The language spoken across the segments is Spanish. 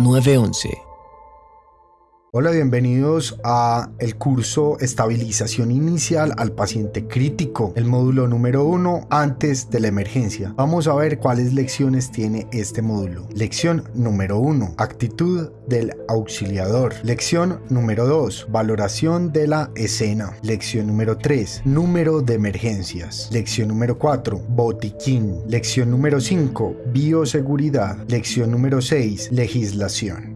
911. Hola, bienvenidos a el curso Estabilización Inicial al Paciente Crítico, el módulo número uno antes de la emergencia. Vamos a ver cuáles lecciones tiene este módulo. Lección número uno, actitud del auxiliador. Lección número 2, valoración de la escena. Lección número 3, número de emergencias. Lección número 4, botiquín. Lección número 5, bioseguridad. Lección número 6, legislación.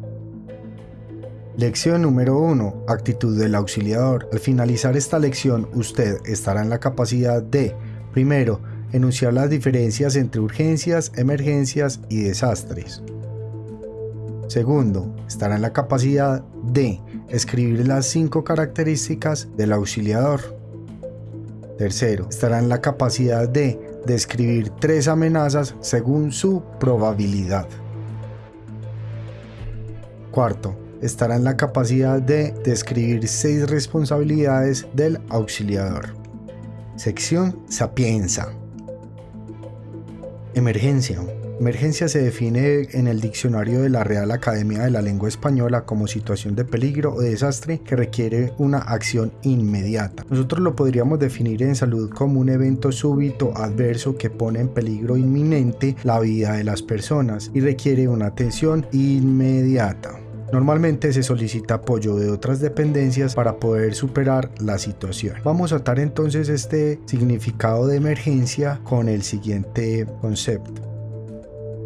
Lección número 1. Actitud del auxiliador. Al finalizar esta lección, usted estará en la capacidad de, primero, enunciar las diferencias entre urgencias, emergencias y desastres. Segundo, estará en la capacidad de escribir las cinco características del auxiliador. Tercero, estará en la capacidad de describir tres amenazas según su probabilidad. Cuarto, estará en la capacidad de describir seis responsabilidades del auxiliador. Sección Sapienza. Emergencia. Emergencia se define en el diccionario de la Real Academia de la Lengua Española como situación de peligro o desastre que requiere una acción inmediata. Nosotros lo podríamos definir en salud como un evento súbito adverso que pone en peligro inminente la vida de las personas y requiere una atención inmediata. Normalmente se solicita apoyo de otras dependencias para poder superar la situación. Vamos a atar entonces este significado de emergencia con el siguiente concepto.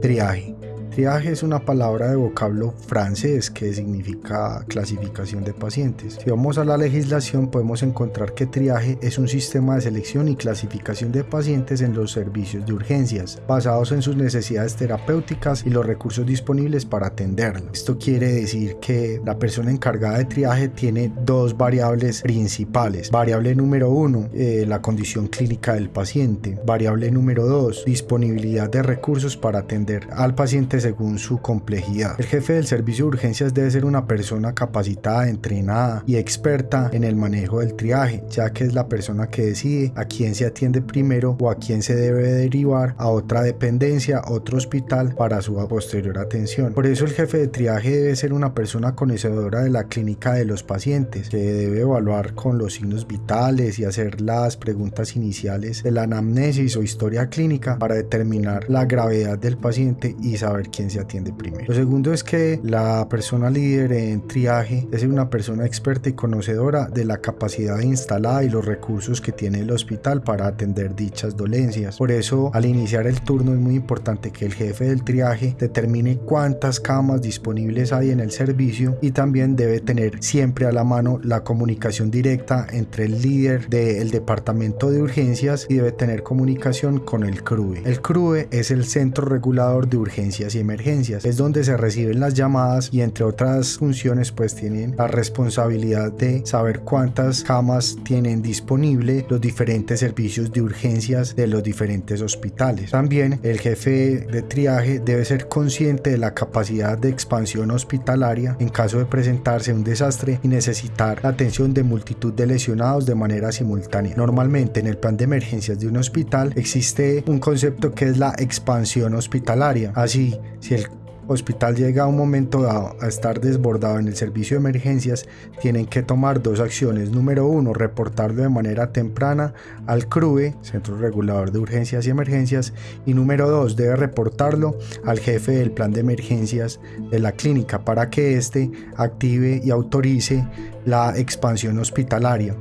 Triaje. Triaje es una palabra de vocablo francés que significa clasificación de pacientes. Si vamos a la legislación podemos encontrar que triaje es un sistema de selección y clasificación de pacientes en los servicios de urgencias, basados en sus necesidades terapéuticas y los recursos disponibles para atenderlos. Esto quiere decir que la persona encargada de triaje tiene dos variables principales. Variable número uno, eh, la condición clínica del paciente. Variable número dos, disponibilidad de recursos para atender al paciente según su complejidad. El jefe del servicio de urgencias debe ser una persona capacitada, entrenada y experta en el manejo del triaje, ya que es la persona que decide a quién se atiende primero o a quién se debe derivar a otra dependencia, otro hospital para su posterior atención. Por eso el jefe de triaje debe ser una persona conocedora de la clínica de los pacientes, que debe evaluar con los signos vitales y hacer las preguntas iniciales de la anamnesis o historia clínica para determinar la gravedad del paciente y saber quién se atiende primero. Lo segundo es que la persona líder en triaje es una persona experta y conocedora de la capacidad instalada y los recursos que tiene el hospital para atender dichas dolencias. Por eso, al iniciar el turno es muy importante que el jefe del triaje determine cuántas camas disponibles hay en el servicio y también debe tener siempre a la mano la comunicación directa entre el líder del departamento de urgencias y debe tener comunicación con el CRUE. El CRUE es el centro regulador de urgencias y emergencias. Es donde se reciben las llamadas y entre otras funciones pues tienen la responsabilidad de saber cuántas camas tienen disponible los diferentes servicios de urgencias de los diferentes hospitales. También el jefe de triaje debe ser consciente de la capacidad de expansión hospitalaria en caso de presentarse un desastre y necesitar la atención de multitud de lesionados de manera simultánea. Normalmente en el plan de emergencias de un hospital existe un concepto que es la expansión hospitalaria. Así, si el hospital llega a un momento dado a estar desbordado en el servicio de emergencias, tienen que tomar dos acciones. Número uno, reportarlo de manera temprana al CRUE, Centro Regulador de Urgencias y Emergencias. Y número dos, debe reportarlo al jefe del plan de emergencias de la clínica para que éste active y autorice la expansión hospitalaria.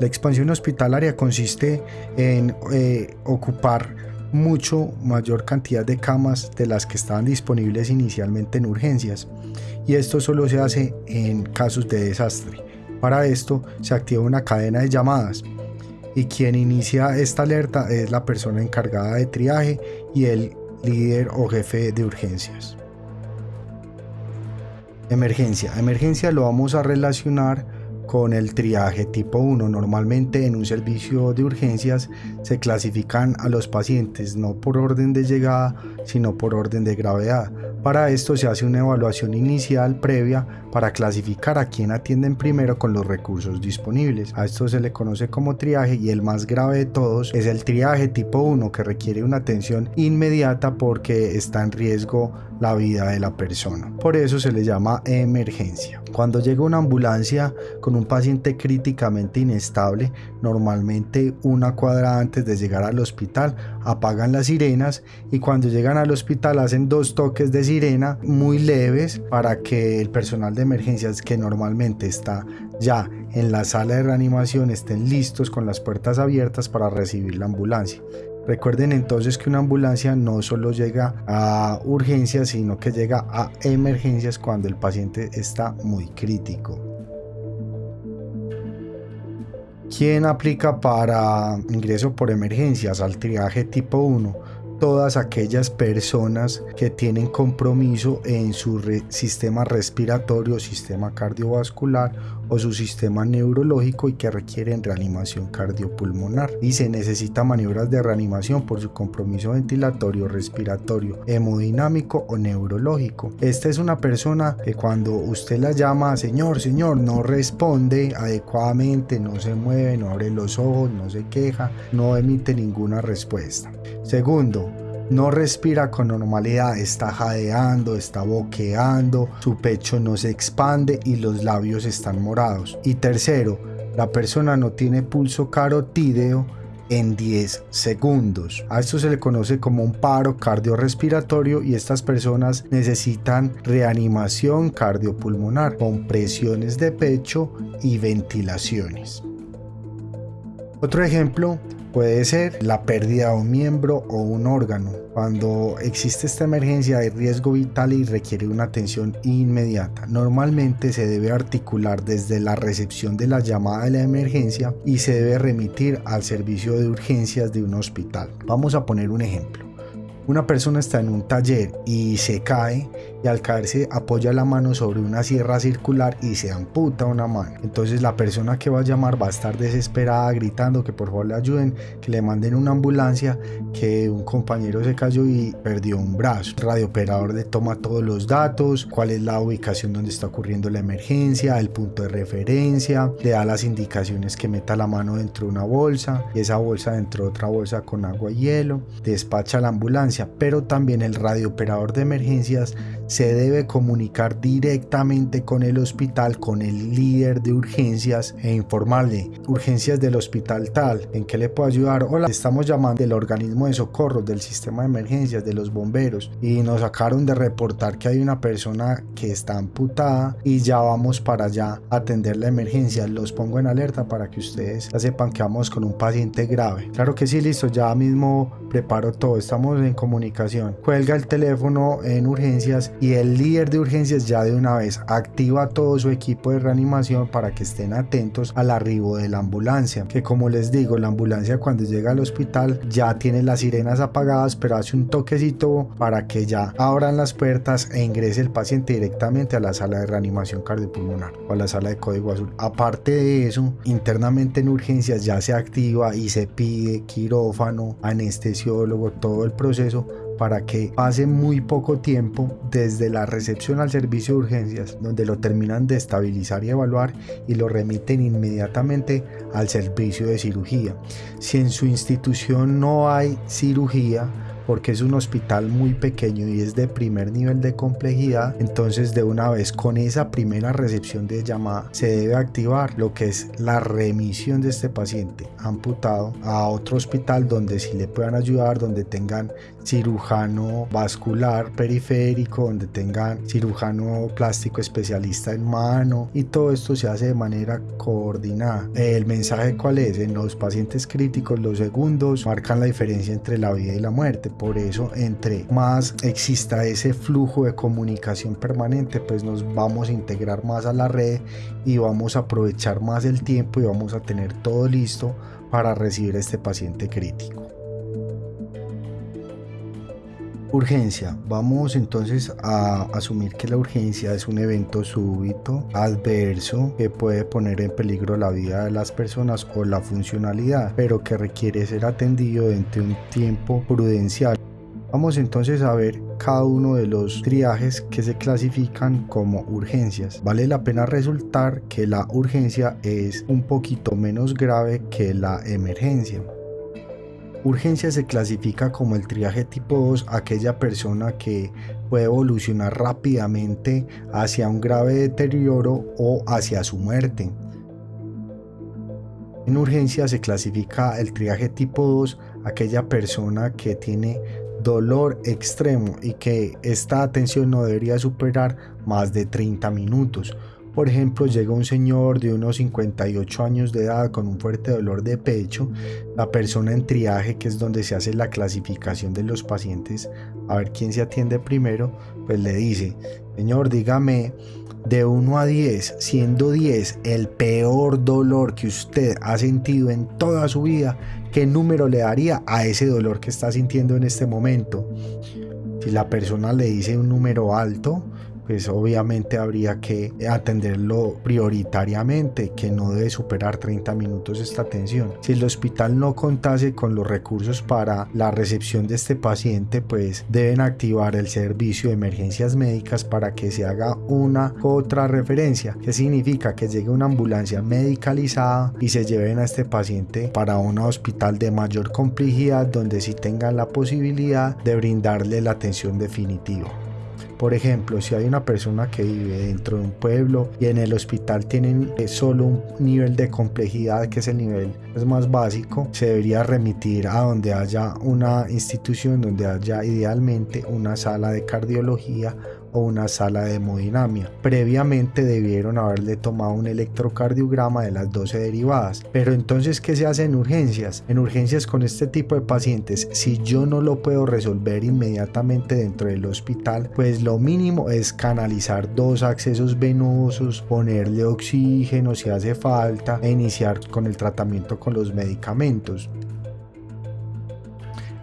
La expansión hospitalaria consiste en eh, ocupar mucho mayor cantidad de camas de las que estaban disponibles inicialmente en urgencias y esto solo se hace en casos de desastre. Para esto se activa una cadena de llamadas y quien inicia esta alerta es la persona encargada de triaje y el líder o jefe de urgencias. Emergencia. Emergencia lo vamos a relacionar con el triaje tipo 1. Normalmente en un servicio de urgencias se clasifican a los pacientes no por orden de llegada, sino por orden de gravedad. Para esto se hace una evaluación inicial previa para clasificar a quién atienden primero con los recursos disponibles. A esto se le conoce como triaje y el más grave de todos es el triaje tipo 1 que requiere una atención inmediata porque está en riesgo la vida de la persona. Por eso se le llama emergencia. Cuando llega una ambulancia con un paciente críticamente inestable, normalmente una cuadra antes de llegar al hospital apagan las sirenas y cuando llegan al hospital hacen dos toques de sirena muy leves para que el personal de emergencias que normalmente está ya en la sala de reanimación estén listos con las puertas abiertas para recibir la ambulancia. Recuerden entonces que una ambulancia no solo llega a urgencias, sino que llega a emergencias cuando el paciente está muy crítico. ¿Quién aplica para ingreso por emergencias al triaje tipo 1? Todas aquellas personas que tienen compromiso en su sistema respiratorio, sistema cardiovascular o su sistema neurológico y que requieren reanimación cardiopulmonar y se necesita maniobras de reanimación por su compromiso ventilatorio, respiratorio, hemodinámico o neurológico. Esta es una persona que cuando usted la llama, señor, señor, no responde adecuadamente, no se mueve, no abre los ojos, no se queja, no emite ninguna respuesta. Segundo, no respira con normalidad, está jadeando, está boqueando, su pecho no se expande y los labios están morados. Y tercero, la persona no tiene pulso carotídeo en 10 segundos. A esto se le conoce como un paro cardiorrespiratorio y estas personas necesitan reanimación cardiopulmonar con presiones de pecho y ventilaciones. Otro ejemplo Puede ser la pérdida de un miembro o un órgano. Cuando existe esta emergencia hay riesgo vital y requiere una atención inmediata. Normalmente se debe articular desde la recepción de la llamada de la emergencia y se debe remitir al servicio de urgencias de un hospital. Vamos a poner un ejemplo. Una persona está en un taller y se cae y al caerse apoya la mano sobre una sierra circular y se amputa una mano. Entonces la persona que va a llamar va a estar desesperada gritando que por favor le ayuden, que le manden una ambulancia, que un compañero se cayó y perdió un brazo. El radiooperador le toma todos los datos, cuál es la ubicación donde está ocurriendo la emergencia, el punto de referencia, le da las indicaciones que meta la mano dentro de una bolsa y esa bolsa dentro de otra bolsa con agua y hielo, despacha la ambulancia pero también el radiooperador de emergencias se debe comunicar directamente con el hospital, con el líder de urgencias e informarle urgencias del hospital tal, en qué le puedo ayudar. Hola, estamos llamando del organismo de socorro, del sistema de emergencias, de los bomberos y nos sacaron de reportar que hay una persona que está amputada y ya vamos para allá a atender la emergencia. Los pongo en alerta para que ustedes ya sepan que vamos con un paciente grave. Claro que sí, listo, ya mismo preparo todo, estamos en comunicación. Cuelga el teléfono en urgencias y el líder de urgencias ya de una vez activa todo su equipo de reanimación para que estén atentos al arribo de la ambulancia. Que como les digo, la ambulancia cuando llega al hospital ya tiene las sirenas apagadas, pero hace un toquecito para que ya abran las puertas e ingrese el paciente directamente a la sala de reanimación cardiopulmonar o a la sala de código azul. Aparte de eso, internamente en urgencias ya se activa y se pide quirófano, anestesia todo el proceso para que pase muy poco tiempo desde la recepción al servicio de urgencias, donde lo terminan de estabilizar y evaluar y lo remiten inmediatamente al servicio de cirugía. Si en su institución no hay cirugía, porque es un hospital muy pequeño y es de primer nivel de complejidad, entonces de una vez con esa primera recepción de llamada se debe activar lo que es la remisión de este paciente amputado a otro hospital donde sí le puedan ayudar, donde tengan cirujano vascular periférico, donde tengan cirujano plástico especialista en mano y todo esto se hace de manera coordinada. El mensaje cuál es? En los pacientes críticos los segundos marcan la diferencia entre la vida y la muerte. Por eso entre más exista ese flujo de comunicación permanente, pues nos vamos a integrar más a la red y vamos a aprovechar más el tiempo y vamos a tener todo listo para recibir a este paciente crítico. Urgencia. Vamos entonces a asumir que la urgencia es un evento súbito, adverso, que puede poner en peligro la vida de las personas o la funcionalidad, pero que requiere ser atendido dentro de un tiempo prudencial. Vamos entonces a ver cada uno de los triajes que se clasifican como urgencias. Vale la pena resultar que la urgencia es un poquito menos grave que la emergencia. Urgencia se clasifica como el triaje tipo 2, aquella persona que puede evolucionar rápidamente hacia un grave deterioro o hacia su muerte. En urgencia se clasifica el triaje tipo 2, aquella persona que tiene dolor extremo y que esta atención no debería superar más de 30 minutos. Por ejemplo, llega un señor de unos 58 años de edad con un fuerte dolor de pecho. La persona en triaje, que es donde se hace la clasificación de los pacientes, a ver quién se atiende primero, pues le dice, señor, dígame de 1 a 10, siendo 10 el peor dolor que usted ha sentido en toda su vida, ¿qué número le daría a ese dolor que está sintiendo en este momento? Si la persona le dice un número alto, pues obviamente habría que atenderlo prioritariamente, que no debe superar 30 minutos esta atención. Si el hospital no contase con los recursos para la recepción de este paciente, pues deben activar el servicio de emergencias médicas para que se haga una otra referencia, que significa que llegue una ambulancia medicalizada y se lleven a este paciente para un hospital de mayor complejidad donde sí tengan la posibilidad de brindarle la atención definitiva. Por ejemplo, si hay una persona que vive dentro de un pueblo y en el hospital tienen eh, solo un nivel de complejidad que es el nivel es más básico, se debería remitir a donde haya una institución donde haya idealmente una sala de cardiología o una sala de hemodinamia. Previamente debieron haberle tomado un electrocardiograma de las 12 derivadas. Pero entonces, ¿qué se hace en urgencias? En urgencias con este tipo de pacientes, si yo no lo puedo resolver inmediatamente dentro del hospital, pues lo mínimo es canalizar dos accesos venosos, ponerle oxígeno si hace falta e iniciar con el tratamiento con los medicamentos.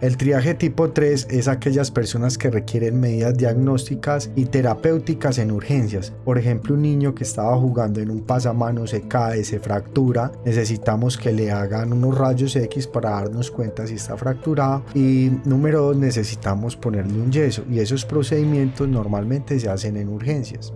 El triaje tipo 3 es aquellas personas que requieren medidas diagnósticas y terapéuticas en urgencias. Por ejemplo, un niño que estaba jugando en un pasamano se cae, se fractura, necesitamos que le hagan unos rayos X para darnos cuenta si está fracturado y número 2 necesitamos ponerle un yeso y esos procedimientos normalmente se hacen en urgencias.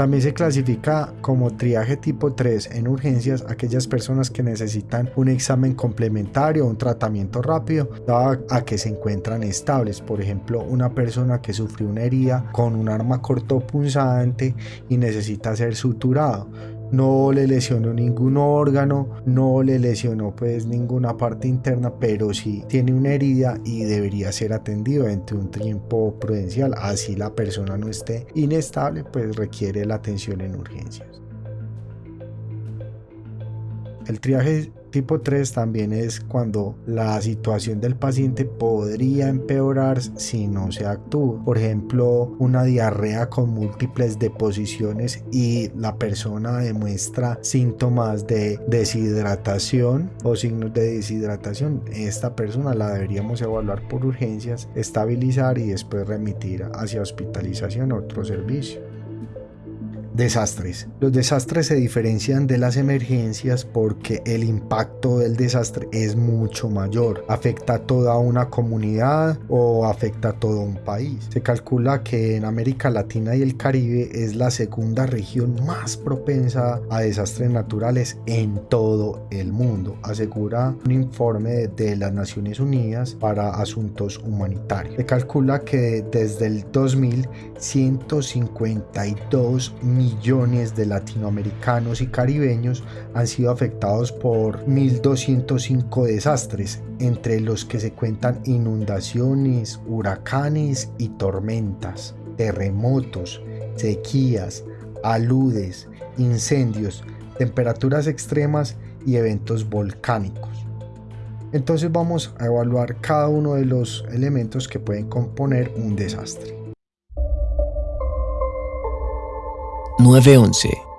También se clasifica como triaje tipo 3 en urgencias aquellas personas que necesitan un examen complementario o un tratamiento rápido dado a que se encuentran estables. Por ejemplo, una persona que sufrió una herida con un arma cortopunzante y necesita ser suturado no le lesionó ningún órgano, no le lesionó pues ninguna parte interna, pero sí tiene una herida y debería ser atendido entre un tiempo prudencial, así la persona no esté inestable, pues requiere la atención en urgencias. El triaje tipo 3 también es cuando la situación del paciente podría empeorar si no se actúa. Por ejemplo, una diarrea con múltiples deposiciones y la persona demuestra síntomas de deshidratación o signos de deshidratación. Esta persona la deberíamos evaluar por urgencias, estabilizar y después remitir hacia hospitalización o otro servicio. Desastres. Los desastres se diferencian de las emergencias porque el impacto del desastre es mucho mayor. Afecta a toda una comunidad o afecta a todo un país. Se calcula que en América Latina y el Caribe es la segunda región más propensa a desastres naturales en todo el mundo, asegura un informe de las Naciones Unidas para Asuntos Humanitarios. Se calcula que desde el 2000 152 millones de latinoamericanos y caribeños han sido afectados por 1.205 desastres, entre los que se cuentan inundaciones, huracanes y tormentas, terremotos, sequías, aludes, incendios, temperaturas extremas y eventos volcánicos. Entonces vamos a evaluar cada uno de los elementos que pueden componer un desastre. 911